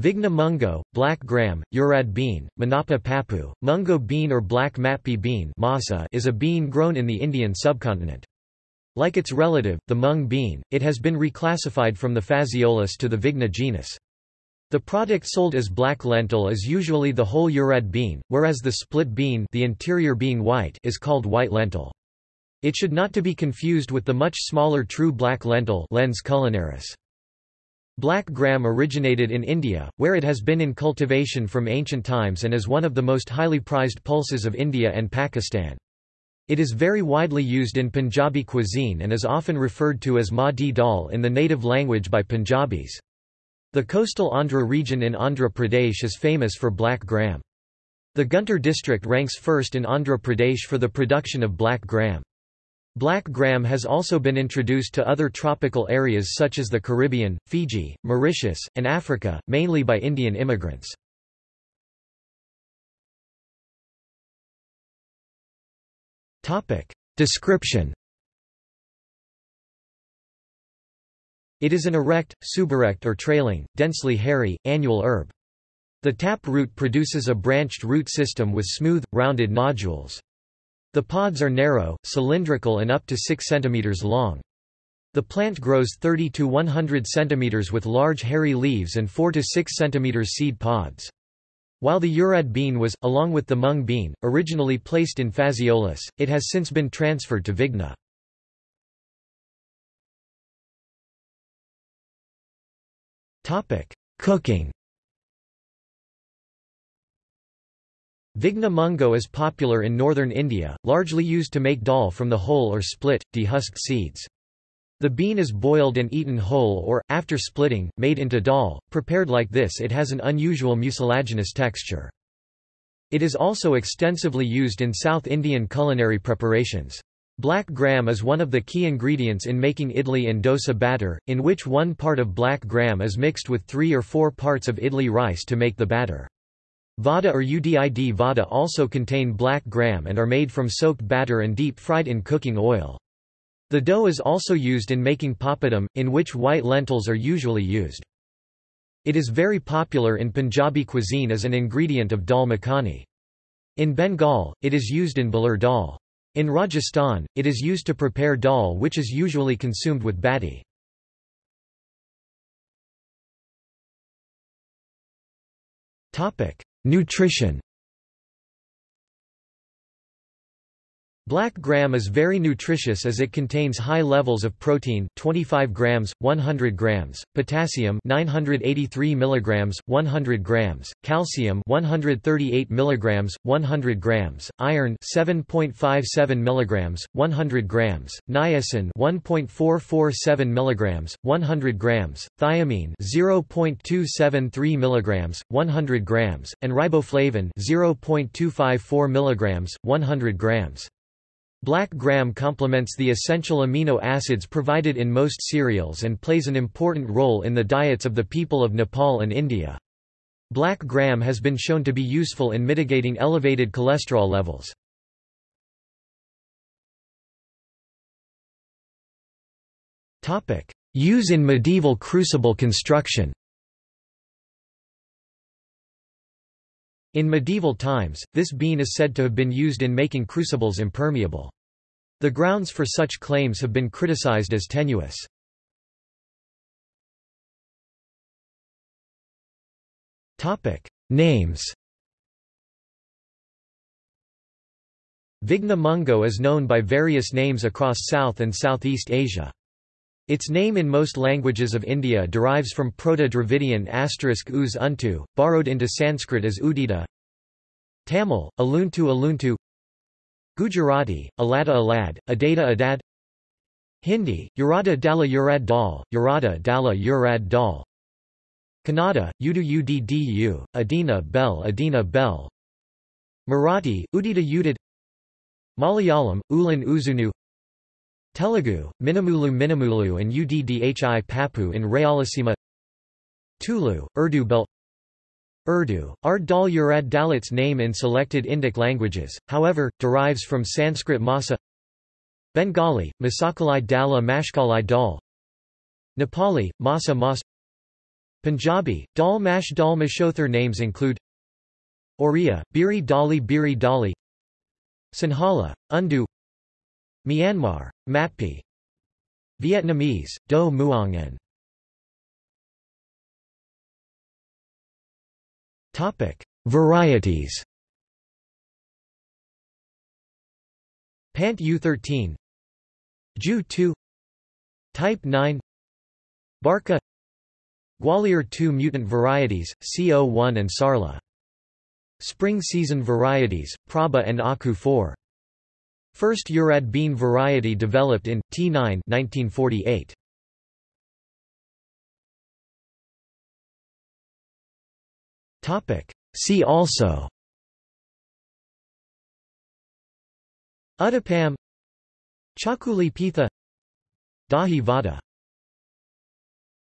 Vigna mungo, black gram, urad bean, manapa papu, mungo bean or black matpe bean masa is a bean grown in the Indian subcontinent. Like its relative, the mung bean, it has been reclassified from the Phaseolus to the Vigna genus. The product sold as black lentil is usually the whole urad bean, whereas the split bean the interior being white is called white lentil. It should not to be confused with the much smaller true black lentil Lens culinaris. Black gram originated in India, where it has been in cultivation from ancient times and is one of the most highly prized pulses of India and Pakistan. It is very widely used in Punjabi cuisine and is often referred to as ma di dal in the native language by Punjabis. The coastal Andhra region in Andhra Pradesh is famous for black gram. The Guntur district ranks first in Andhra Pradesh for the production of black gram. Black gram has also been introduced to other tropical areas such as the Caribbean, Fiji, Mauritius, and Africa, mainly by Indian immigrants. Description It is an erect, suberect or trailing, densely hairy, annual herb. The tap root produces a branched root system with smooth, rounded nodules. The pods are narrow, cylindrical and up to 6 cm long. The plant grows 30 to 100 cm with large hairy leaves and 4 to 6 cm seed pods. While the urad bean was, along with the mung bean, originally placed in Phaseolus, it has since been transferred to Vigna. Cooking Vigna mungo is popular in northern India, largely used to make dal from the whole or split, dehusked seeds. The bean is boiled and eaten whole or, after splitting, made into dal. Prepared like this it has an unusual mucilaginous texture. It is also extensively used in South Indian culinary preparations. Black gram is one of the key ingredients in making idli and dosa batter, in which one part of black gram is mixed with three or four parts of idli rice to make the batter. Vada or udid vada also contain black gram and are made from soaked batter and deep fried in cooking oil. The dough is also used in making papadum, in which white lentils are usually used. It is very popular in Punjabi cuisine as an ingredient of dal makhani. In Bengal, it is used in balur dal. In Rajasthan, it is used to prepare dal which is usually consumed with bati. Nutrition Black gram is very nutritious as it contains high levels of protein 25 grams, 100 grams, potassium 983 milligrams, 100 grams, calcium 138 milligrams, 100 grams, iron 7.57 milligrams, 100 grams, niacin 1.447 milligrams, 100 grams, thiamine 0.273 milligrams, 100 grams, and riboflavin 0.254 milligrams, 100 grams. Black gram complements the essential amino acids provided in most cereals and plays an important role in the diets of the people of Nepal and India. Black gram has been shown to be useful in mitigating elevated cholesterol levels. Use in medieval crucible construction In medieval times, this bean is said to have been used in making crucibles impermeable. The grounds for such claims have been criticized as tenuous. Names Vigna mungo is known by various names across South and Southeast Asia. Its name in most languages of India derives from Proto-Dravidian asterisk uz untu, borrowed into Sanskrit as udita. Tamil, aluntu aluntu. Gujarati, alada alad, adada adad. Hindi, urada dala urad dal, urada dala urad dal. Kannada, udu uddu, adina bel adina bel Marathi, udita udid Malayalam, ulan uzunu Telugu, Minamulu Minamulu and Uddhi Papu in Rayalaseema. Tulu, Urdu Belt Urdu, Ard Dal Urad Dalit's name in selected Indic languages, however, derives from Sanskrit Masa. Bengali, Masakalai Dala Mashkalai Dal. Nepali, Masa Mas. Punjabi, Dal Mash Dal Mashother names include Oriya, Biri Dali Biri Dali. Sinhala, Undu Myanmar, Matpe Vietnamese, Do Muongen. Varieties. Pant U13 Ju 2 Type 9 Barca. Gwalior 2 mutant varieties, CO1 and Sarla. Spring season varieties, Prabha and Aku 4. First Urad bean variety developed in T9 1948. Topic. See also. Uttapam. Chakuli Pitha Dahi Vada